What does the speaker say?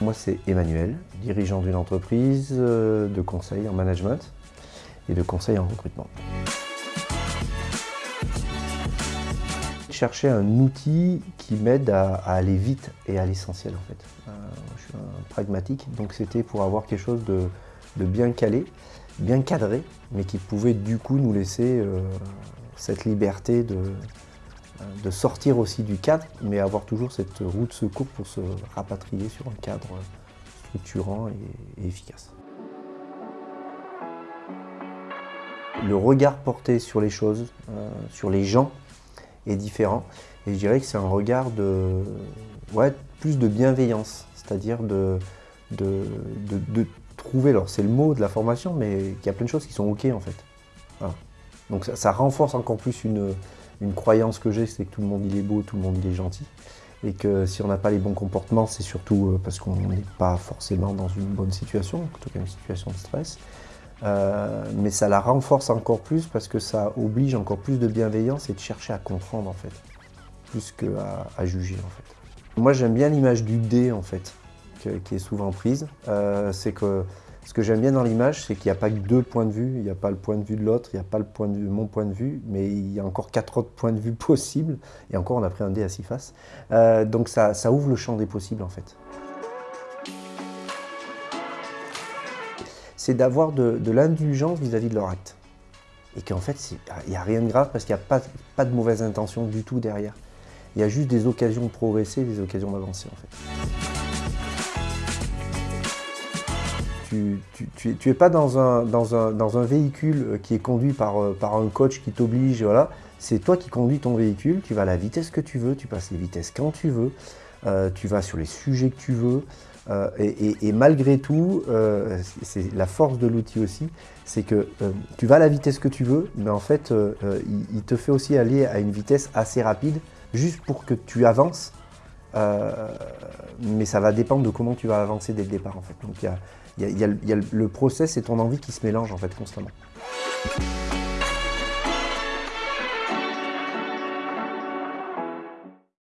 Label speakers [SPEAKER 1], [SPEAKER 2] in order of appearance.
[SPEAKER 1] Moi, c'est Emmanuel, dirigeant d'une entreprise euh, de conseil en management et de conseil en recrutement. chercher un outil qui m'aide à, aller vite et à l'essentiel en fait. Euh, je suis un pragmatique, donc c'était pour avoir quelque chose de, bien calé, bien cadré, mais qui pouvait du coup nous laisser euh, cette liberté de, de sortir aussi du cadre, mais avoir toujours cette roue de secours pour se rapatrier sur un cadre structurant et, efficace. Le regard porté sur les choses, euh, sur les gens, est différent. Et je dirais que c'est un regard de, ouais, plus de bienveillance, c'est-à-dire de, de, de, trouver, alors c'est le mot de la formation, mais il y a plein de choses qui sont OK en fait. Donc ça, renforce encore plus une, une croyance que j'ai, c'est que tout le monde il est beau, tout le monde il est gentil. Et que si on n'a pas les bons comportements, c'est surtout euh, parce qu'on n'est pas forcément dans une bonne situation, en tout cas une situation de stress. Euh, mais ça la renforce encore plus parce que ça oblige encore plus de bienveillance et de chercher à comprendre en fait, plus qu'à juger en fait. Moi j'aime bien l'image du dé en fait, qui est souvent prise. Euh, c'est que ce que j'aime bien dans l'image, c'est qu'il n'y a pas que deux points de vue. Il n'y a pas le point de vue de l'autre, il n'y a pas le point de mon point de vue, mais il y a encore quatre autres points de vue possibles. Et encore, on a pris un dé à six faces. Euh, donc ça, ouvre le champ des possibles, en fait. C'est d'avoir de, l'indulgence vis-à-vis de leur acte. Et qu'en fait, il n'y a rien de grave parce qu'il n'y a pas, pas de mauvaise intention du tout derrière. Il y a juste des occasions de progresser, des occasions d'avancer, en fait. Tu n'es pas dans un, véhicule euh, qui est conduit par, euh, par un coach qui t'oblige, voilà. C'est toi qui conduis ton véhicule, tu vas à la vitesse que tu veux, tu passes les vitesses quand tu veux, euh, tu vas sur les sujets que tu veux. et, malgré tout, c'est la force de l'outil aussi, c'est que tu vas à la vitesse que tu veux, mais en fait, il, te fait aussi aller à une vitesse assez rapide, juste pour que tu avances euh, mais ça va dépendre de comment tu vas avancer dès le départ en fait. Donc il y a, y le process et ton envie qui se mélangent en fait constamment.